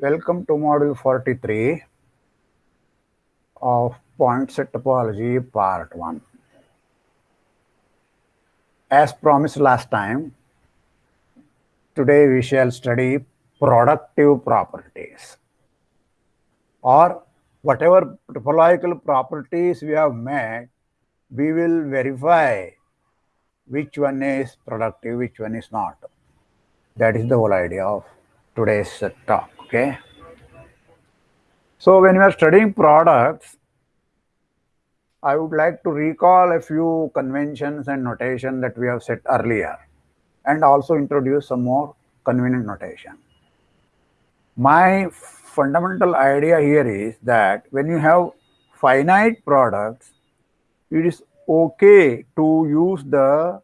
Welcome to module 43 of point set topology part 1. As promised last time, today we shall study productive properties or whatever topological properties we have made, we will verify which one is productive, which one is not. That is the whole idea of today's talk okay so when we are studying products i would like to recall a few conventions and notation that we have set earlier and also introduce some more convenient notation my fundamental idea here is that when you have finite products it is okay to use the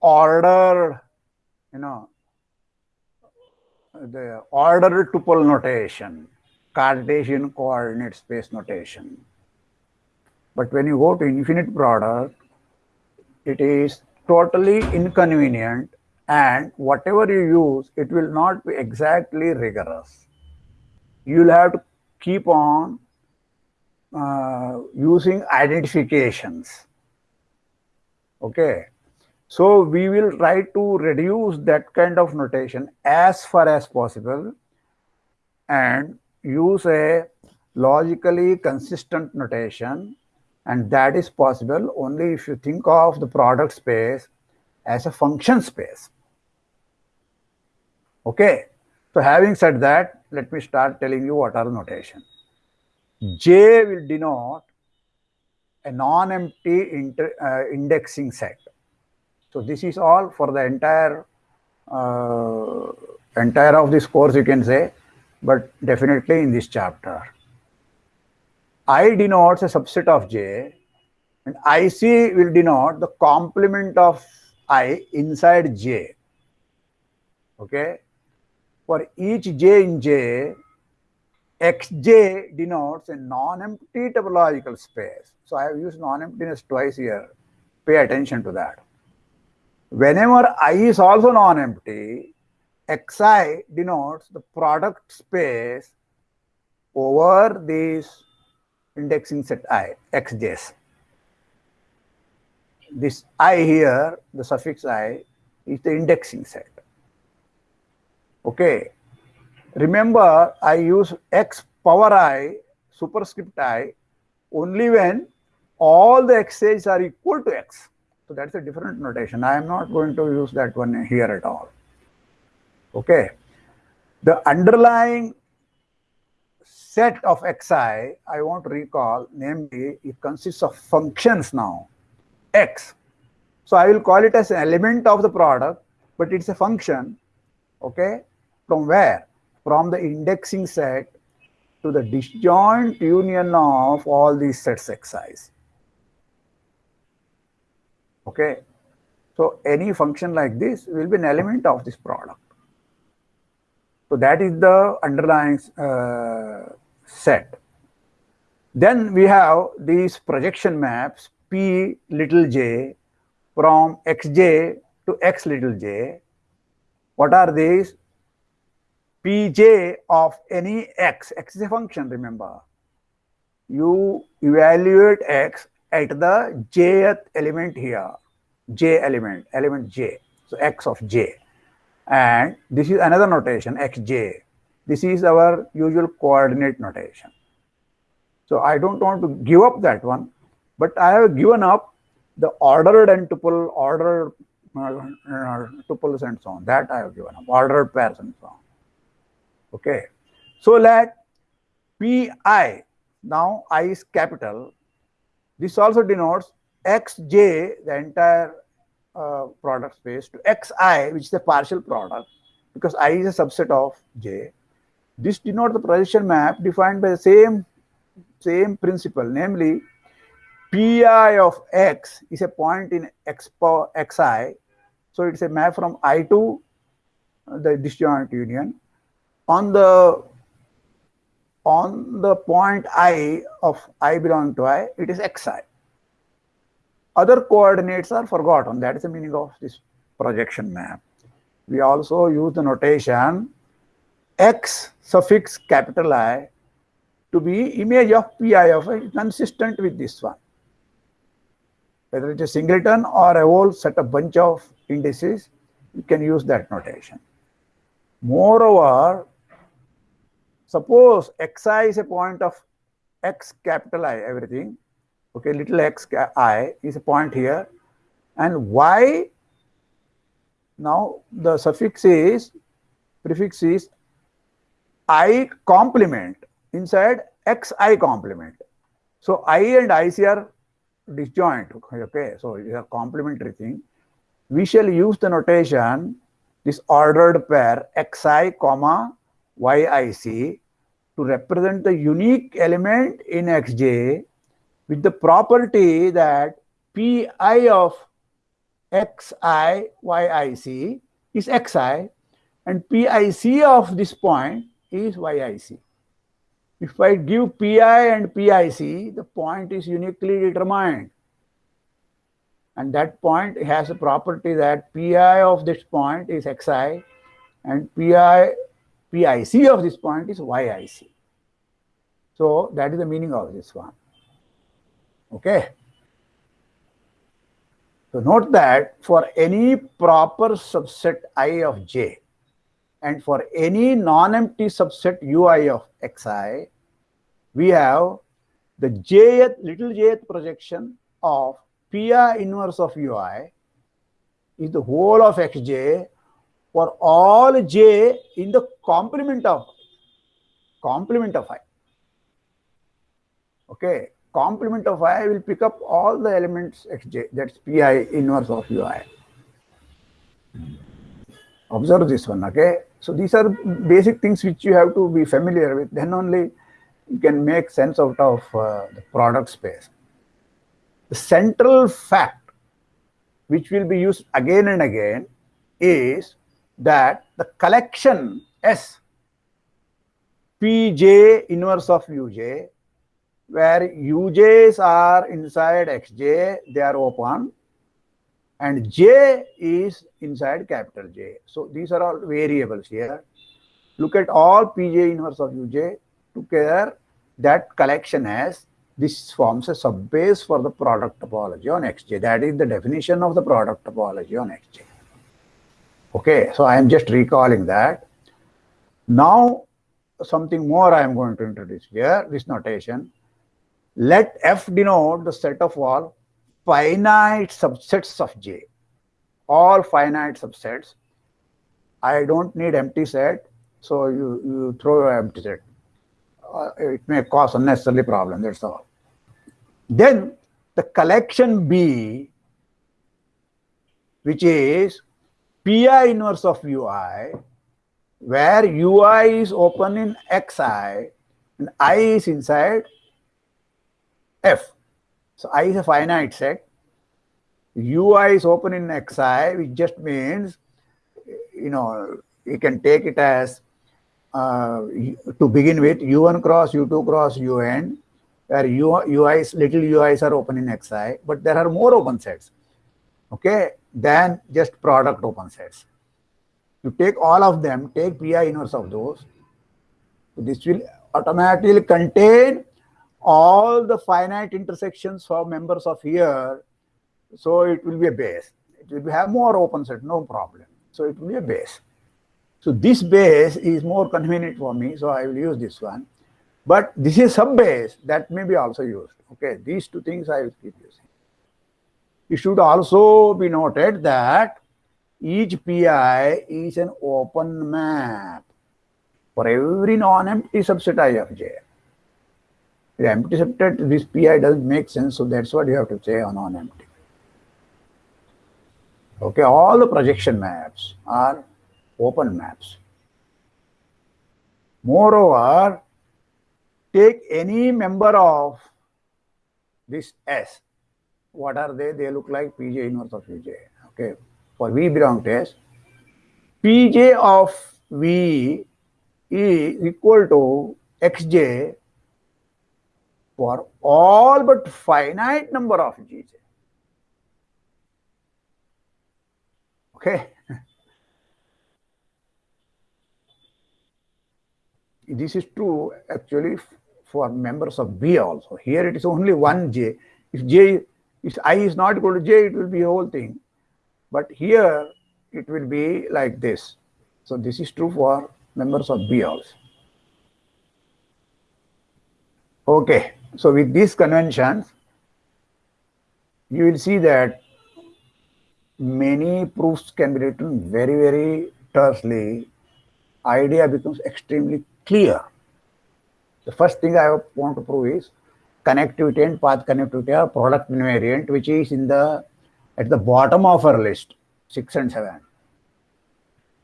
order, you know the ordered tuple notation, Cartesian coordinate space notation. But when you go to infinite product, it is totally inconvenient and whatever you use, it will not be exactly rigorous. You will have to keep on uh, using identifications. Okay. So we will try to reduce that kind of notation as far as possible and use a logically consistent notation and that is possible only if you think of the product space as a function space. Okay. So having said that, let me start telling you what are notation. J will denote a non-empty uh, indexing set. So this is all for the entire uh, entire of this course you can say, but definitely in this chapter. I denotes a subset of J and IC will denote the complement of I inside J. Okay. For each J in J, Xj denotes a non-empty topological space. So I have used non-emptiness twice here. Pay attention to that. Whenever I is also non-empty, Xi denotes the product space over this indexing set I, Xj's. This I here, the suffix I, is the indexing set. Okay. Remember, I use X power I, superscript I, only when all the X's are equal to X. So that's a different notation. I am not going to use that one here at all. Okay. The underlying set of xi, I want to recall, namely, it consists of functions now, x. So I will call it as an element of the product, but it's a function, okay? From where? From the indexing set to the disjoint union of all these sets xi's. Okay. So any function like this will be an element of this product. So that is the underlying uh, set. Then we have these projection maps P little j from xj to x little j. What are these? Pj of any x. x is a function, remember. You evaluate x at the jth element here, j element, element j, so x of j. And this is another notation, xj. This is our usual coordinate notation. So I don't want to give up that one, but I have given up the ordered and tuple, ordered uh, uh, tuples and so on. That I have given up, ordered pairs and so on. Okay. So let pi, now i is capital, this also denotes xj, the entire uh, product space, to xi, which is the partial product, because i is a subset of j. This denotes the projection map defined by the same, same principle, namely pi of x is a point in x power xi. So it's a map from i to the disjoint union. On the on the point i of i belonging to i, it is xi. Other coordinates are forgotten. That is the meaning of this projection map. We also use the notation x suffix capital I to be image of pi of i consistent with this one. Whether it's a singleton or a whole set of bunch of indices, you can use that notation. Moreover, suppose xi is a point of x capital I, everything, okay, little x i is a point here, and y, now the suffix is, prefix is i complement inside xi complement. So i and ic are disjoint, okay, so you have complementary thing. We shall use the notation this ordered pair xi comma yic to represent the unique element in xj with the property that pi of xi yic is xi and pic of this point is yic. If I give pi and pic, the point is uniquely determined and that point has a property that pi of this point is xi and pi pic of this point is yic. So that is the meaning of this one. Okay. So note that for any proper subset i of j and for any non-empty subset ui of xi, we have the jth little jth projection of Pi inverse of ui is the whole of xj for all j in the complement of complement of i. Okay, complement of i will pick up all the elements xj that's pi inverse of ui. Observe this one, okay? So these are basic things which you have to be familiar with. Then only you can make sense out of uh, the product space. The central fact which will be used again and again is that the collection S Pj inverse of Uj where Uj's are inside Xj, they are open and J is inside capital J. So these are all variables here. Look at all Pj inverse of Uj together that collection has this forms a subbase for the product topology on Xj. That is the definition of the product topology on Xj. Okay, so I am just recalling that. Now, something more I am going to introduce here, this notation. Let F denote the set of all finite subsets of J. All finite subsets. I don't need empty set, so you, you throw your empty set. Uh, it may cause unnecessarily problem, that's all. Then the collection B, which is Pi inverse of Ui, where Ui is open in Xi and I is inside F. So I is a finite set. Ui is open in Xi, which just means, you know, you can take it as uh, to begin with U1 cross U2 cross UN where u, uis little UIs are open in Xi, but there are more open sets, okay, than just product open sets. You take all of them, take Pi inverse of those. This will automatically contain all the finite intersections for members of here. So it will be a base. It will have more open set, no problem. So it will be a base. So this base is more convenient for me, so I will use this one. But this is sub base that may be also used. Okay, these two things I will keep using. It should also be noted that each PI is an open map for every non-empty subset I of J. The empty subset, this PI doesn't make sense, so that's what you have to say on non-empty. Okay, all the projection maps are open maps. Moreover, take any member of this S. What are they? They look like Pj inverse of Uj. Okay. For V belong to S. pj of v is equal to xj for all but finite number of gj. Okay. this is true actually for members of B also. Here it is only one J. If J, if I is not equal to J, it will be a whole thing. But here it will be like this. So this is true for members of B also. Okay, so with these conventions, you will see that many proofs can be written very, very tersely. Idea becomes extremely clear. The first thing I want to prove is connectivity and path connectivity are product invariant, which is in the at the bottom of our list, six and seven.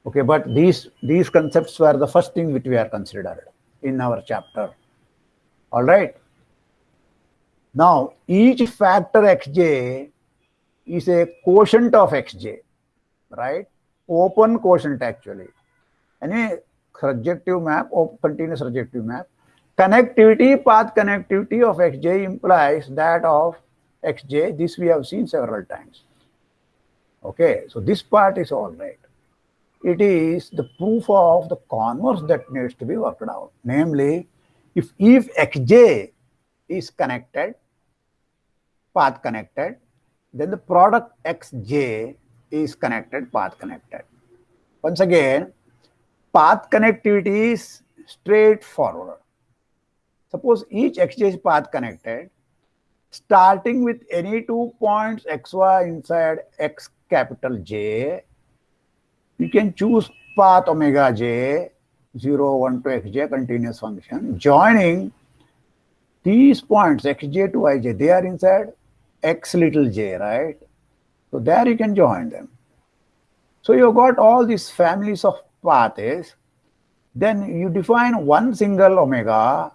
Okay, but these these concepts were the first thing which we are considered in our chapter. All right. Now each factor xj is a quotient of xj, right? Open quotient actually. Any surjective map or continuous surjective map Connectivity, path connectivity of xj implies that of xj. This we have seen several times. Okay, so this part is all right. It is the proof of the converse that needs to be worked out. Namely, if if xj is connected, path connected, then the product xj is connected, path connected. Once again, path connectivity is straightforward. Suppose each exchange path connected, starting with any two points xy inside x capital J, you can choose path omega j, 0, 1 to xj continuous function, joining these points xj to ij, they are inside x little j, right? So there you can join them. So you've got all these families of paths. Then you define one single omega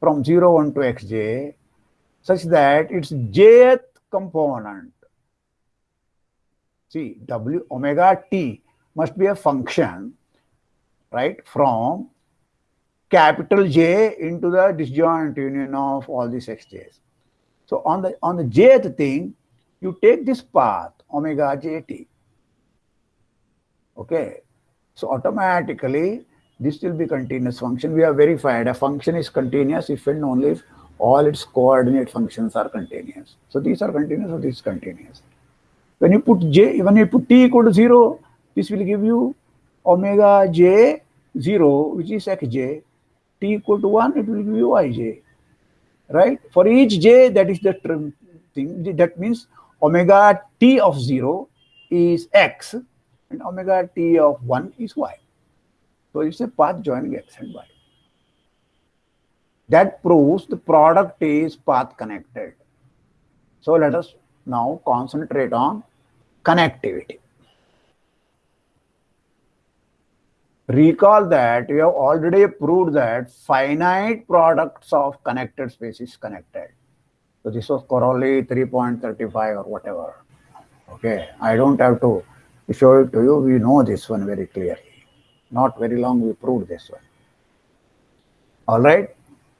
from 0, 1 to xj such that its jth component, see w omega t must be a function, right, from capital J into the disjoint union of all these xj's. So on the on the jth thing, you take this path omega jt. Okay, so automatically this will be continuous function. We have verified a function is continuous if and only if all its coordinate functions are continuous. So these are continuous or this is continuous. When you put j, when you put t equal to 0, this will give you omega j 0, which is xj. t equal to 1, it will give you ij. Right? For each j, that is the term thing. That means omega t of 0 is x and omega t of 1 is y. So it's a path joining X and Y. That proves the product is path connected. So let us now concentrate on connectivity. Recall that we have already proved that finite products of connected spaces connected. So this was corollary 3.35 or whatever. Okay, I don't have to show it to you. We know this one very clearly. Not very long we proved this one. All right.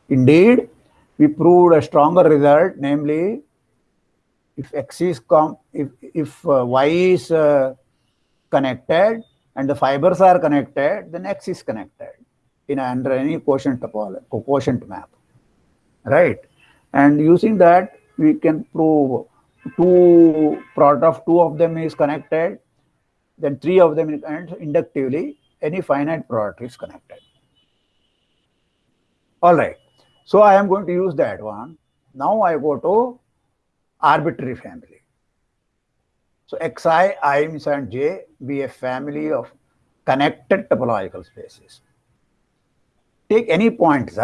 Indeed, we proved a stronger result, namely, if x is com if if uh, y is uh, connected and the fibers are connected, then x is connected in under any quotient topology, quotient map, right? And using that, we can prove two product of two of them is connected, then three of them and inductively any finite product is connected. All right. So I am going to use that one. Now I go to arbitrary family. So xi, i, and j be a family of connected topological spaces. Take any point z.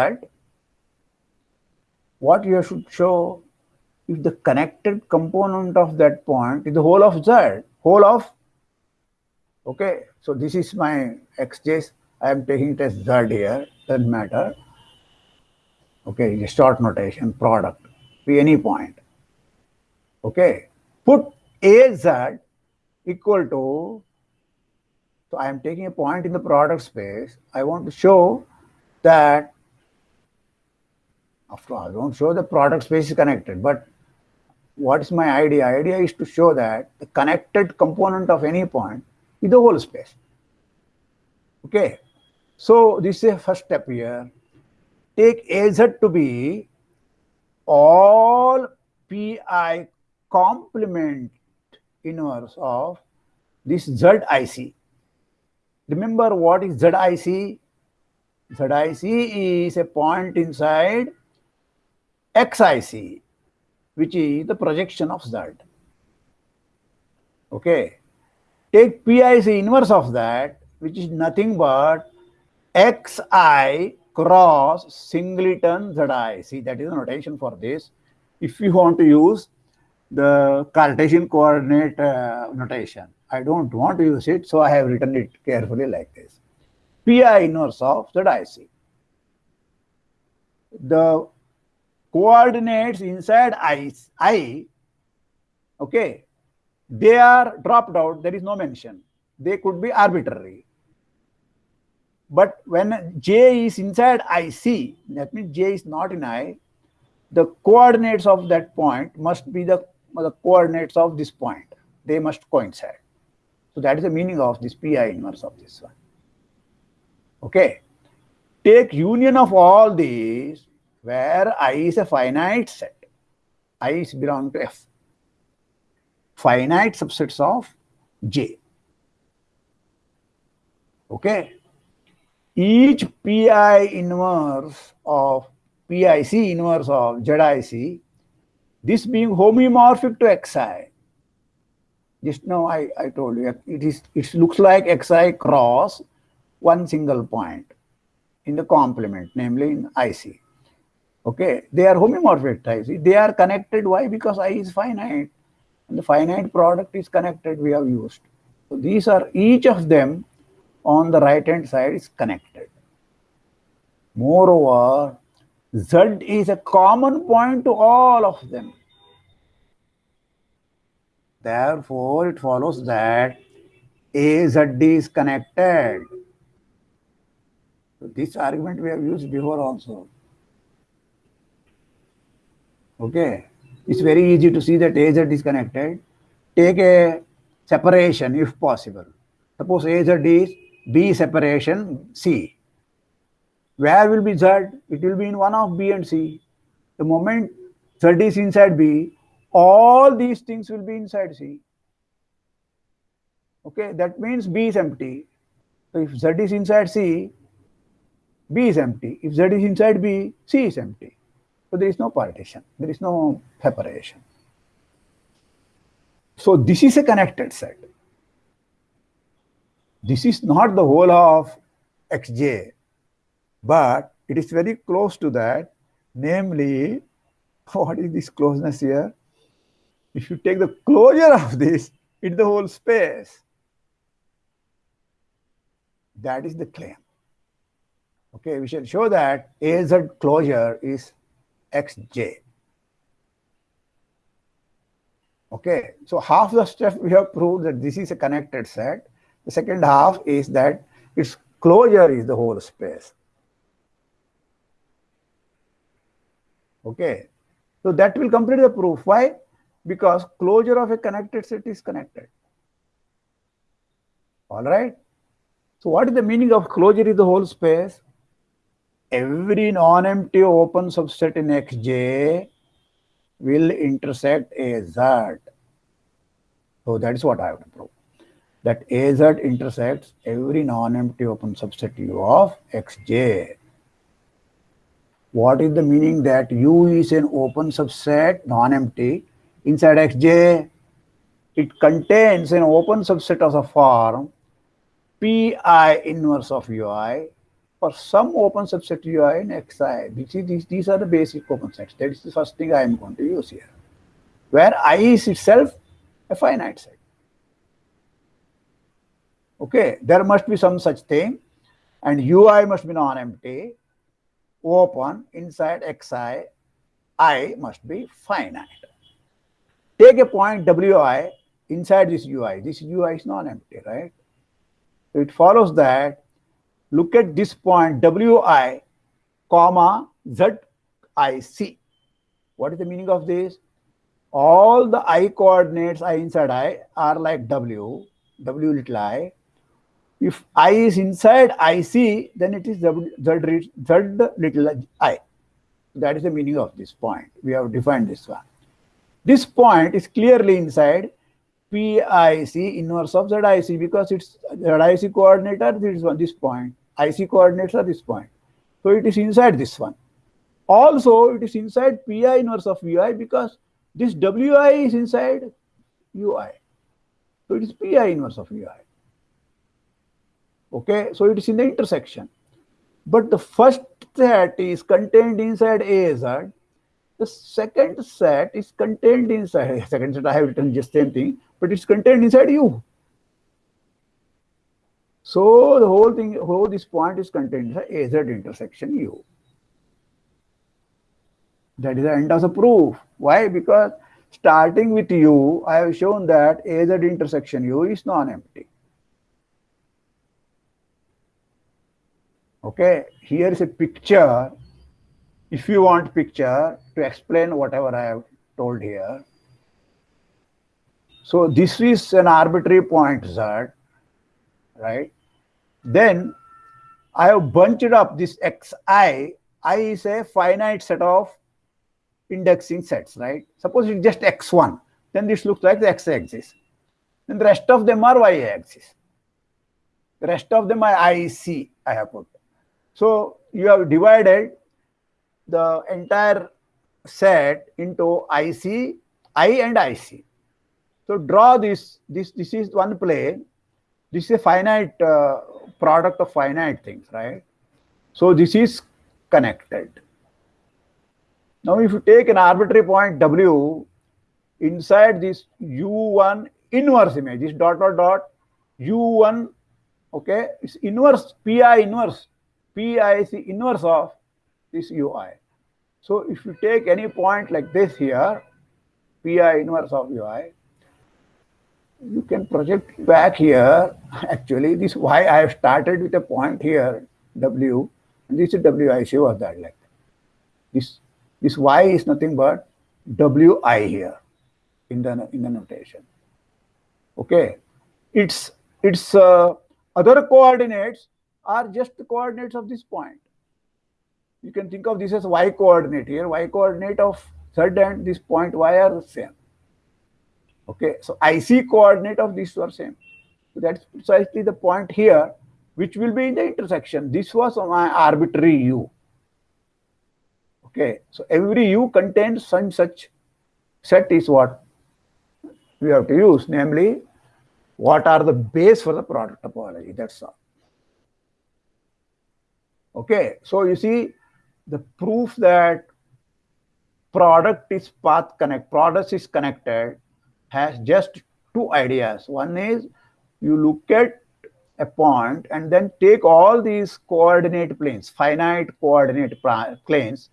What you should show if the connected component of that point is the whole of z, whole of Okay, so this is my xj's. I am taking it as z here, doesn't matter. Okay, the short notation, product, be any point. Okay, put az equal to So I am taking a point in the product space. I want to show that, after all, I don't show the product space is connected, but what is my idea? Idea is to show that the connected component of any point the whole space. Okay. So this is a first step here. Take AZ to be all pi complement inverse of this ZIC. Remember what is ZIC? ZIC is a point inside XIC, which is the projection of Z. Okay. Take PIC inverse of that, which is nothing but XI cross singleton ZI. See, that is the notation for this. If you want to use the Cartesian coordinate uh, notation, I don't want to use it, so I have written it carefully like this. Pi inverse of ZIC. The coordinates inside I, I, okay, they are dropped out, there is no mention. They could be arbitrary. But when J is inside IC, that means J is not in I, the coordinates of that point must be the, the coordinates of this point. They must coincide. So that is the meaning of this pi inverse of this one. Okay. Take union of all these where I is a finite set. I is belong to F. Finite subsets of J. Okay. Each pi inverse of PIC inverse of ZIC, this being homeomorphic to XI, just now I, I told you it is it looks like xi cross one single point in the complement, namely in IC. Okay, they are homeomorphic types. They are connected. Why? Because I is finite, and the finite product is connected. We have used. So these are each of them on the right hand side is connected. Moreover, Z is a common point to all of them. Therefore, it follows that AZD is connected. So this argument we have used before also. Okay. It's very easy to see that AZ is connected. Take a separation if possible. Suppose AZ is B separation C. Where will be Z? It will be in one of B and C. The moment Z is inside B, all these things will be inside C. Okay, that means B is empty. So if Z is inside C, B is empty. If Z is inside B, C is empty. So there is no partition, there is no separation. So this is a connected set. This is not the whole of Xj, but it is very close to that. Namely, what is this closeness here? If you take the closure of this in the whole space, that is the claim. Okay, we shall show that AZ closure is Xj. Okay, so half the step we have proved that this is a connected set. The second half is that its closure is the whole space. Okay, so that will complete the proof. Why? because closure of a connected set is connected. All right. So what is the meaning of closure is the whole space? Every non-empty open subset in Xj will intersect AZ. So that is what I have to prove. That AZ intersects every non-empty open subset U of Xj. What is the meaning that U is an open subset, non-empty, inside Xj, it contains an open subset of the form Pi inverse of Ui for some open subset Ui in Xi. These, these, these are the basic open sets. That is the first thing I am going to use here. Where I is itself a finite set. Okay, there must be some such thing and Ui must be non-empty, open inside Xi, I must be finite. Take a point Wi inside this ui. This ui is non-empty, right? it follows that look at this point wi comma zic what is the meaning of this? All the i coordinates i inside i are like w w little i. If i is inside ic then it is z, z, z little i. That is the meaning of this point. We have defined this one. This point is clearly inside PIC inverse of ZIC because it's ZIC coordinate are this one, this point. IC coordinates are this point. So it is inside this one. Also, it is inside Pi inverse of Ui because this Wi is inside Ui. So it is Pi inverse of Ui. Okay, so it is in the intersection. But the first set is contained inside AZ the second set is contained inside, second set I have written just same thing, but it's contained inside U. So the whole thing, whole this point is contained inside AZ intersection U. That is the end of the proof. Why? Because starting with U, I have shown that AZ intersection U is non-empty. Okay, here is a picture if you want picture to explain whatever I have told here. So this is an arbitrary point Z, right? Then I have bunched up this xi. I is a finite set of indexing sets, right? Suppose it's just x1, then this looks like the x-axis. Then the rest of them are y-axis. The rest of them are IC, I have put. So you have divided the entire set into IC, I and IC. So draw this, this, this is one plane. This is a finite uh, product of finite things, right? So this is connected. Now if you take an arbitrary point W, inside this U1 inverse image, this dot dot dot, U1, okay, it's inverse, PI inverse, PIC inverse of this ui. So if you take any point like this here, pi inverse of ui, you can project back here. Actually, this why I have started with a point here, w, and this is wic was that like this. This y is nothing but wi here in the in the notation. Okay, its its uh, other coordinates are just the coordinates of this point you can think of this as y coordinate here. Y coordinate of third and this point y are same. Okay, so IC coordinate of these are same. So that's precisely the point here, which will be in the intersection. This was my arbitrary u. Okay, so every u contains some such set is what we have to use, namely, what are the base for the product topology. That's all. Okay, so you see, the proof that product is path connect, product is connected has just two ideas. One is you look at a point and then take all these coordinate planes, finite coordinate planes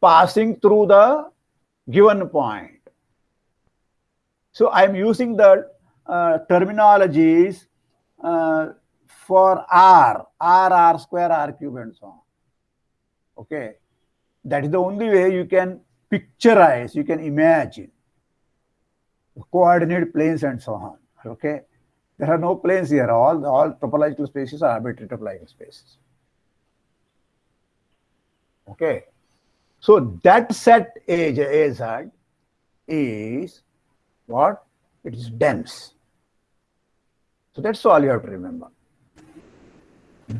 passing through the given point. So I'm using the uh, terminologies uh, for R, R, R square, R cube and so on. Okay. That is the only way you can picturize, you can imagine coordinate planes and so on. Okay. There are no planes here. All, all topological spaces are arbitrary topological spaces. Okay. So that set age AZ is what? It is dense. So that's all you have to remember.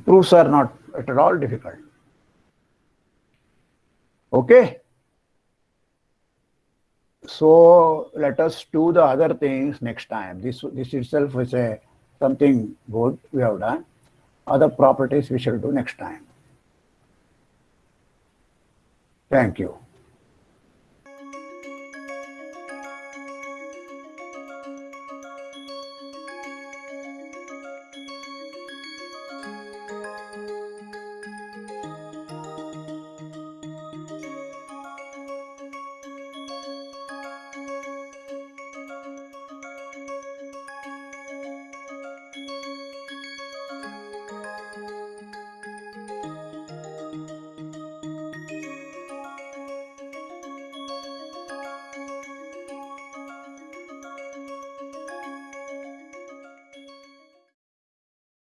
proofs are not at all difficult. Okay. So let us do the other things next time. This, this itself is a something good we have done. Other properties we shall do next time. Thank you.